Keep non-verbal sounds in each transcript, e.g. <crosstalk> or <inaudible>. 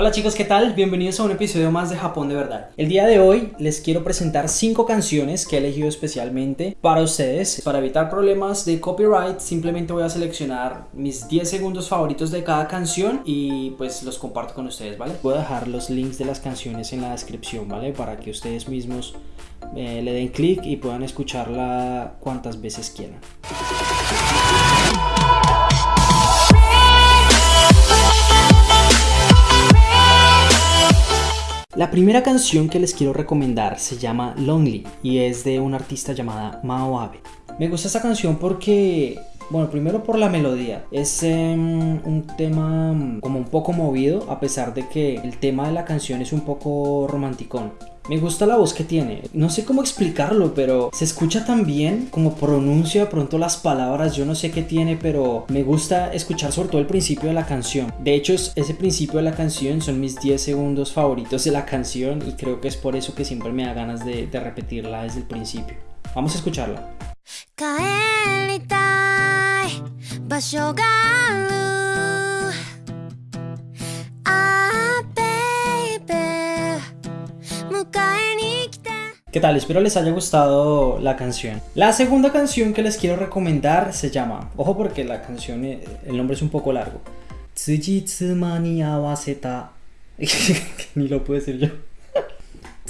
Hola chicos, ¿qué tal? Bienvenidos a un episodio más de Japón de verdad. El día de hoy les quiero presentar 5 canciones que he elegido especialmente para ustedes. Para evitar problemas de copyright, simplemente voy a seleccionar mis 10 segundos favoritos de cada canción y pues los comparto con ustedes, ¿vale? Voy a dejar los links de las canciones en la descripción, ¿vale? Para que ustedes mismos eh, le den clic y puedan escucharla cuantas veces quieran. La primera canción que les quiero recomendar se llama Lonely y es de una artista llamada Mao Abe. Me gusta esta canción porque bueno, primero por la melodía. Es em, un tema mm, como un poco movido, a pesar de que el tema de la canción es un poco romanticón. Me gusta la voz que tiene. No sé cómo explicarlo, pero se escucha tan bien como pronuncia de pronto las palabras. Yo no sé qué tiene, pero me gusta escuchar sobre todo el principio de la canción. De hecho, ese principio de la canción son mis 10 segundos favoritos de la canción y creo que es por eso que siempre me da ganas de, de repetirla desde el principio. Vamos a escucharla. ¿Qué tal? Espero les haya gustado la canción. La segunda canción que les quiero recomendar se llama, ojo porque la canción, eh, el nombre es un poco largo. <laughs> Ni lo puedo decir yo. <laughs>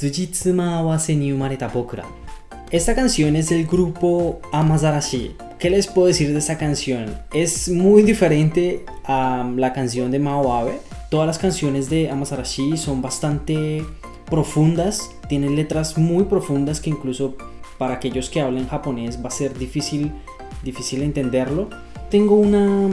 Esta canción es del grupo Amazarashi. ¿Qué les puedo decir de esta canción? Es muy diferente a la canción de Mao Abe. Todas las canciones de Amazarashi son bastante profundas, tienen letras muy profundas que incluso para aquellos que hablen japonés va a ser difícil, difícil entenderlo. Tengo una,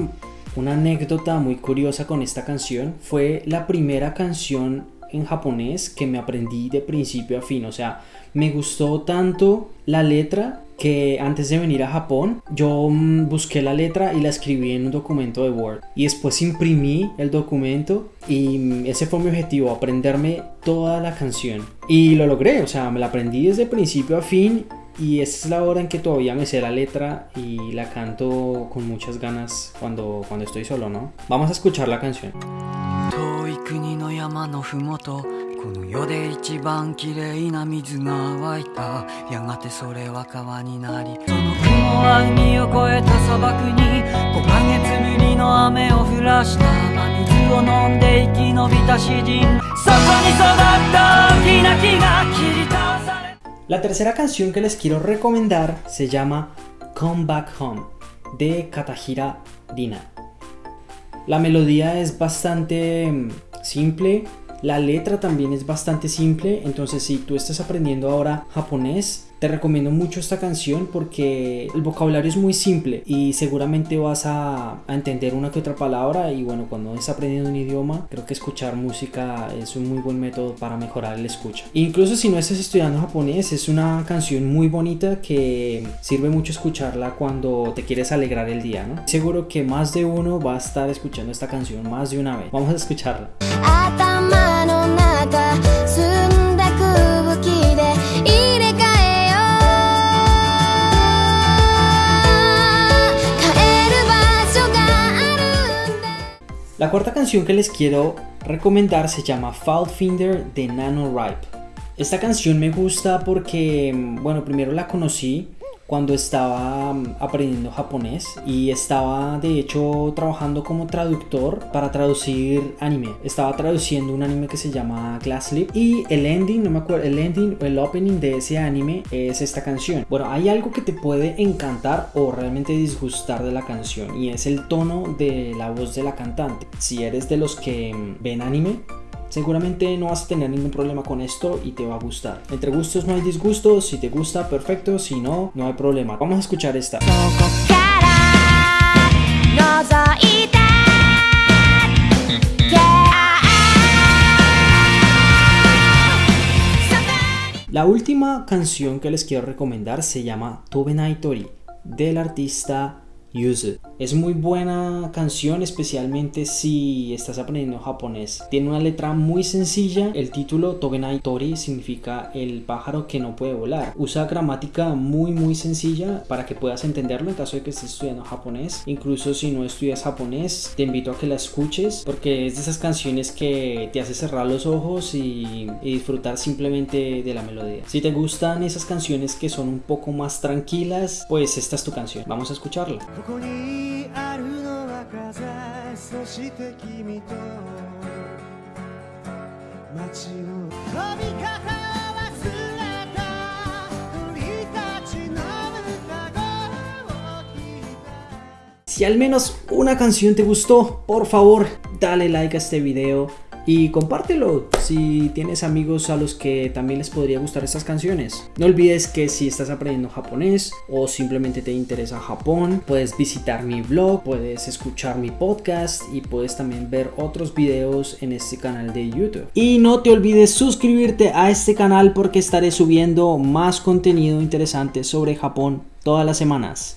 una anécdota muy curiosa con esta canción. Fue la primera canción en japonés que me aprendí de principio a fin. O sea, me gustó tanto la letra que antes de venir a Japón yo mm, busqué la letra y la escribí en un documento de Word y después imprimí el documento y mm, ese fue mi objetivo, aprenderme toda la canción y lo logré, o sea, me la aprendí desde principio a fin y esta es la hora en que todavía me sé la letra y la canto con muchas ganas cuando, cuando estoy solo, ¿no? Vamos a escuchar la canción. La tercera canción que les quiero recomendar se llama Come Back Home de Katahira Dina. La melodía es bastante mm, simple, la letra también es bastante simple, entonces si tú estás aprendiendo ahora japonés, te recomiendo mucho esta canción porque el vocabulario es muy simple y seguramente vas a, entender una que otra palabra y bueno, cuando estás aprendiendo un idioma, creo que escuchar música es un muy buen método para mejorar el escucha. Incluso si no estás estudiando japonés, es una canción muy bonita que sirve mucho escucharla cuando te quieres alegrar el día, ¿no? Seguro que más de uno va a estar escuchando esta canción más de una vez. Vamos a escucharla. La cuarta canción que les quiero recomendar se llama Fall Finder de Nano Ripe. Esta canción me gusta porque, bueno, primero la conocí cuando estaba mm, aprendiendo japonés y estaba de hecho trabajando como traductor para traducir anime. Estaba traduciendo un anime que se llama Glass Slip y el ending, no me acuerdo, el ending o el opening de ese anime es esta canción. Bueno, hay algo que te puede encantar o realmente disgustar de la canción y es el tono de la voz de la cantante. Si eres de los que mm, ven anime, Seguramente no vas a tener ningún problema con esto y te va a gustar. Entre gustos no hay disgustos, si te gusta, perfecto, si no, no hay problema. Vamos a escuchar esta. La última canción que les quiero recomendar se llama Tobenai Tori del artista Yuzu. Es muy buena canción, especialmente si estás aprendiendo japonés. Tiene una letra muy sencilla. El título Togenai Tori significa el pájaro que no puede volar. Usa gramática muy muy sencilla para que puedas entenderlo en caso de que estés estudiando japonés. Incluso si no estudias japonés, te invito a que la escuches porque es de esas canciones que te hace cerrar los ojos y, y disfrutar simplemente de la melodía. Si te gustan esas canciones que son un poco más tranquilas, pues esta es tu canción. Vamos a escucharla. ここにあるのは風そして君と街の飛び方を忘れた鳥たちの歌声を聞いた Si al menos una canción te gustó, por favor, dale like a este video y compártelo si tienes amigos a los que también les podría gustar estas canciones. No olvides que si estás aprendiendo japonés o simplemente te interesa Japón, puedes visitar mi blog, puedes escuchar mi podcast y puedes también ver otros videos en este canal de YouTube. Y no te olvides suscribirte a este canal porque estaré subiendo más contenido interesante sobre Japón todas las semanas.